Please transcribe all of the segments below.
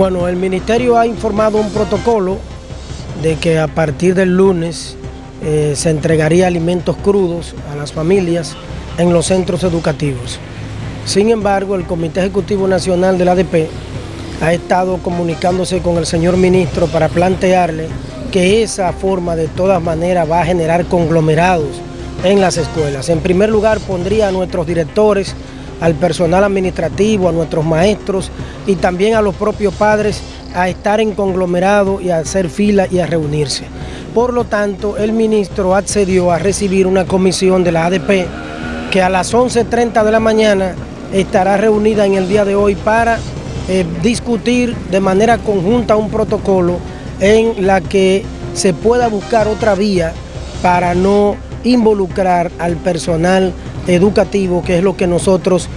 Bueno, el ministerio ha informado un protocolo de que a partir del lunes eh, se entregaría alimentos crudos a las familias en los centros educativos. Sin embargo, el Comité Ejecutivo Nacional del ADP ha estado comunicándose con el señor ministro para plantearle que esa forma de todas maneras va a generar conglomerados en las escuelas. En primer lugar, pondría a nuestros directores al personal administrativo, a nuestros maestros y también a los propios padres a estar en conglomerado y a hacer fila y a reunirse. Por lo tanto, el ministro accedió a recibir una comisión de la ADP que a las 11.30 de la mañana estará reunida en el día de hoy para eh, discutir de manera conjunta un protocolo en la que se pueda buscar otra vía para no involucrar al personal educativo, que es lo que nosotros,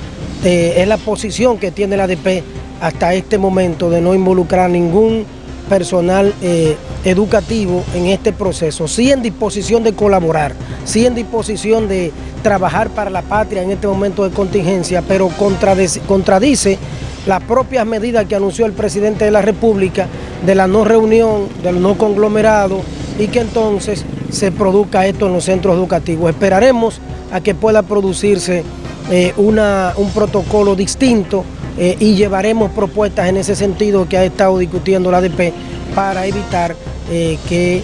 eh, es la posición que tiene la ADP hasta este momento de no involucrar ningún personal eh, educativo en este proceso, sí en disposición de colaborar, sí en disposición de trabajar para la patria en este momento de contingencia, pero contradice, contradice las propias medidas que anunció el presidente de la República de la no reunión, del no conglomerado y que entonces se produzca esto en los centros educativos. Esperaremos a que pueda producirse eh, una, un protocolo distinto eh, y llevaremos propuestas en ese sentido que ha estado discutiendo la ADP para evitar eh, que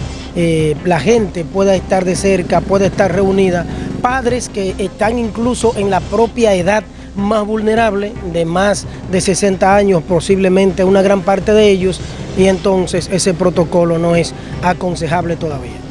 la gente pueda estar de cerca, pueda estar reunida, padres que están incluso en la propia edad más vulnerable, de más de 60 años, posiblemente una gran parte de ellos, y entonces ese protocolo no es aconsejable todavía.